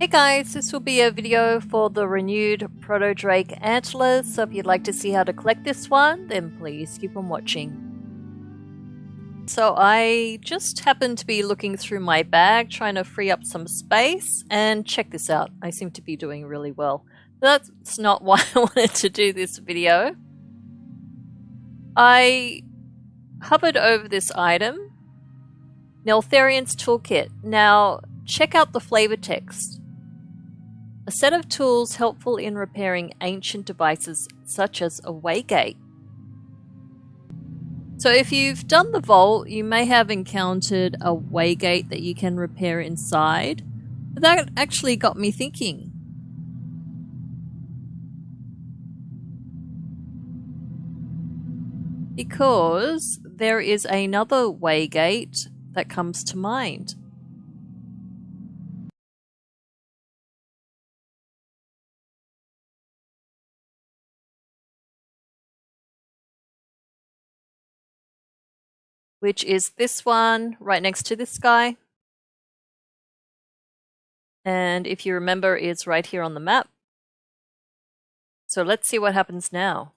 Hey guys, this will be a video for the renewed Proto Drake antlers, so if you'd like to see how to collect this one, then please keep on watching. So I just happened to be looking through my bag, trying to free up some space, and check this out, I seem to be doing really well. That's not why I wanted to do this video. I hovered over this item, Neltharion's Toolkit. Now, check out the flavor text. A set of tools helpful in repairing ancient devices such as a waygate. So if you've done the vault, you may have encountered a waygate that you can repair inside. But that actually got me thinking. Because there is another waygate that comes to mind. Which is this one right next to this guy. And if you remember, it's right here on the map. So let's see what happens now.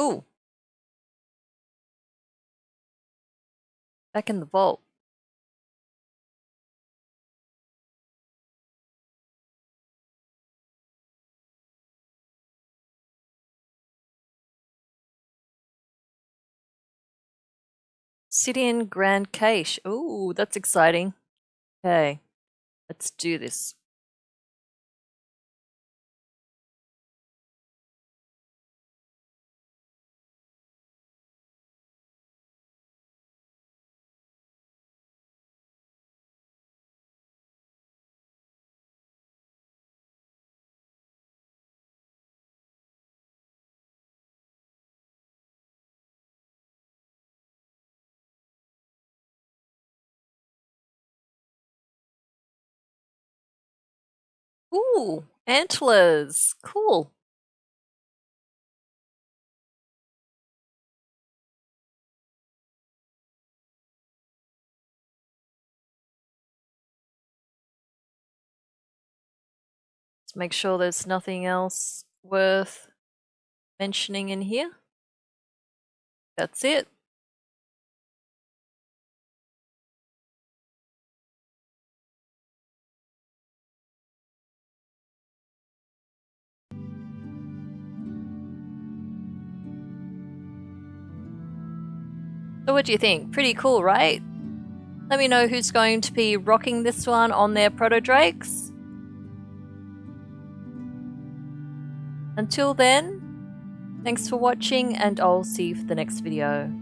Ooh. Back in the vault. City Grand Cache. Ooh, that's exciting. Okay, let's do this. Ooh, antlers. Cool. Make sure there's nothing else worth mentioning in here. That's it. So what do you think? Pretty cool, right? Let me know who's going to be rocking this one on their Proto Drakes. Until then, thanks for watching and I'll see you for the next video.